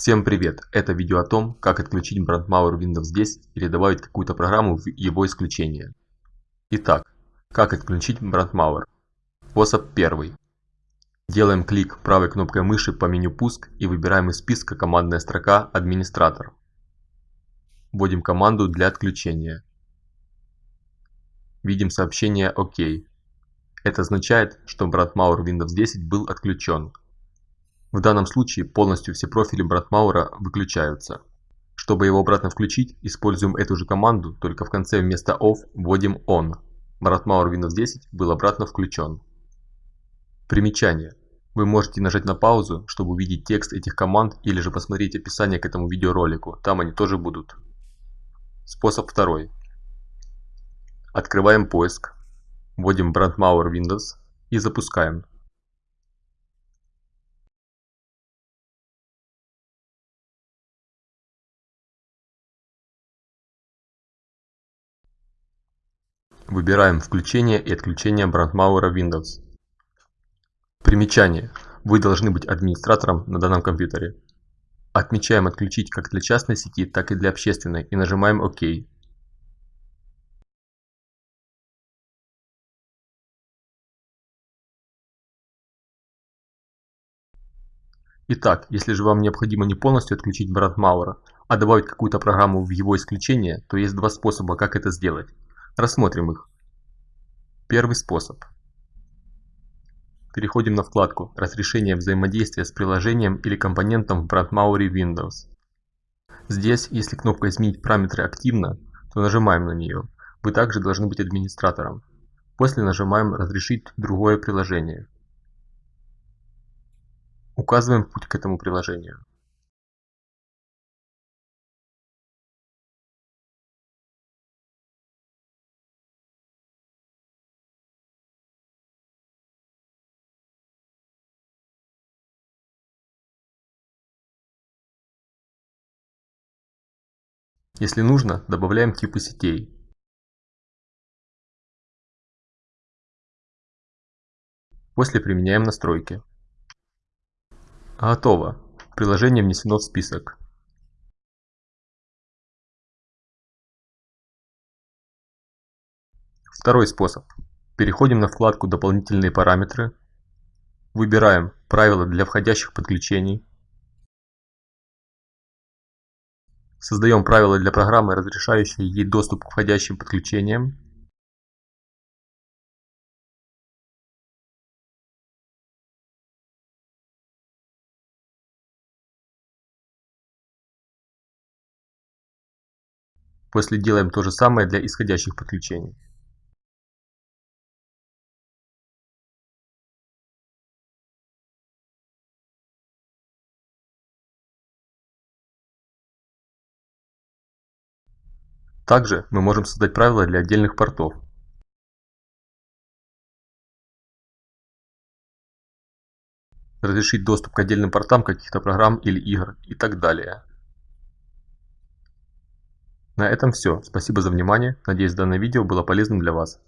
Всем привет! Это видео о том, как отключить BrandMauer Windows 10 или добавить какую-то программу в его исключение. Итак, как отключить BrandMauer? Способ первый. Делаем клик правой кнопкой мыши по меню «Пуск» и выбираем из списка командная строка «Администратор». Вводим команду для отключения. Видим сообщение «Ок». Это означает, что BrandMauer Windows 10 был отключен. В данном случае полностью все профили Братмаура выключаются. Чтобы его обратно включить, используем эту же команду, только в конце вместо OFF вводим ON. Братмаур Windows 10 был обратно включен. Примечание. Вы можете нажать на паузу, чтобы увидеть текст этих команд или же посмотреть описание к этому видеоролику, там они тоже будут. Способ второй. Открываем поиск, вводим Brandmauer Windows и запускаем. Выбираем «Включение и отключение Брандмауэра Windows». Примечание. Вы должны быть администратором на данном компьютере. Отмечаем «Отключить» как для частной сети, так и для общественной и нажимаем «Ок». Итак, если же вам необходимо не полностью отключить Брандмауэра, а добавить какую-то программу в его исключение, то есть два способа, как это сделать. Рассмотрим их. Первый способ. Переходим на вкладку «Разрешение взаимодействия с приложением или компонентом в Brandmauer Windows». Здесь, если кнопка «Изменить параметры» активна, то нажимаем на нее. Вы также должны быть администратором. После нажимаем «Разрешить другое приложение». Указываем путь к этому приложению. Если нужно, добавляем типы сетей. После применяем настройки. Готово. Приложение внесено в список. Второй способ. Переходим на вкладку «Дополнительные параметры». Выбираем «Правила для входящих подключений». Создаем правила для программы, разрешающие ей доступ к входящим подключениям. После делаем то же самое для исходящих подключений. Также мы можем создать правила для отдельных портов. Разрешить доступ к отдельным портам каких-то программ или игр и так далее. На этом все. Спасибо за внимание. Надеюсь данное видео было полезным для вас.